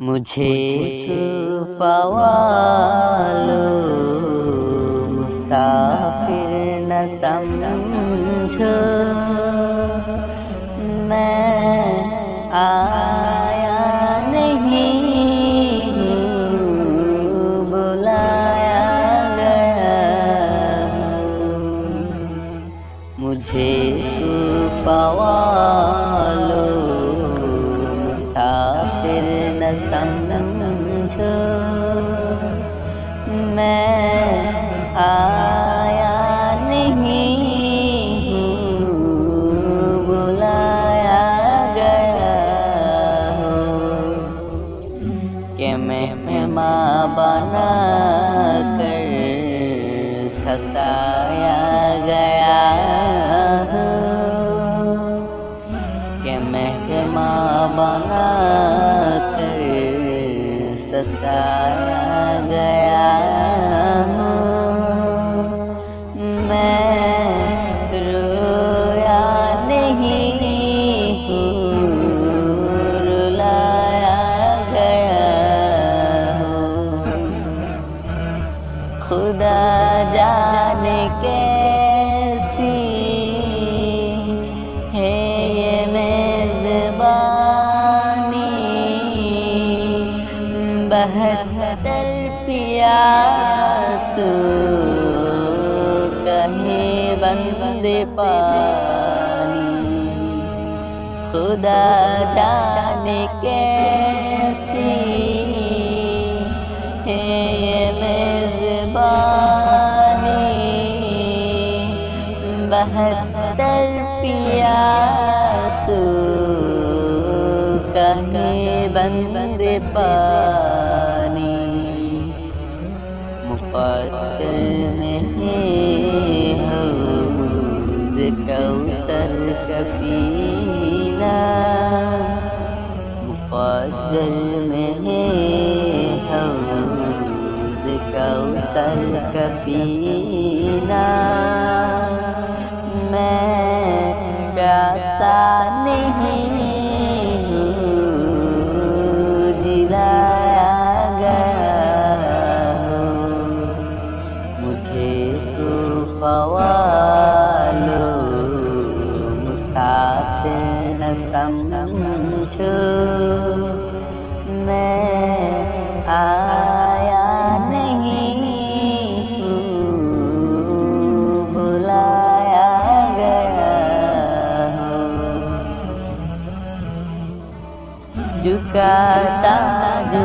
मुझे तूफावालो मुसाफिर न समझो। मैं आया नहीं बुलाया गया। मुझे समझो। मैं आया नहीं बुलाया गया हूँ कि मैं माँ बना कर सताया गया कर सताया गया कहे बंदे पानी खुदा जाने कैसी है ये बहत्तर पियासू कहे बंदे पानी कौसर का पीना मुकद्दर में है हौज कौसर समझो। मैं आया नहीं बुलाया गया झुकाता जो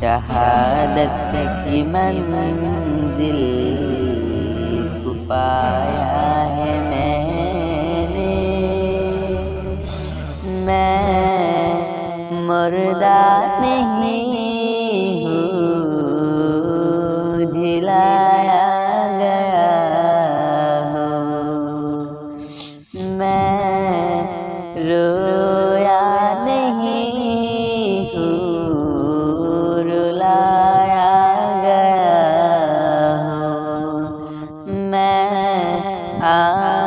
शहादत की मंजिल मैं आ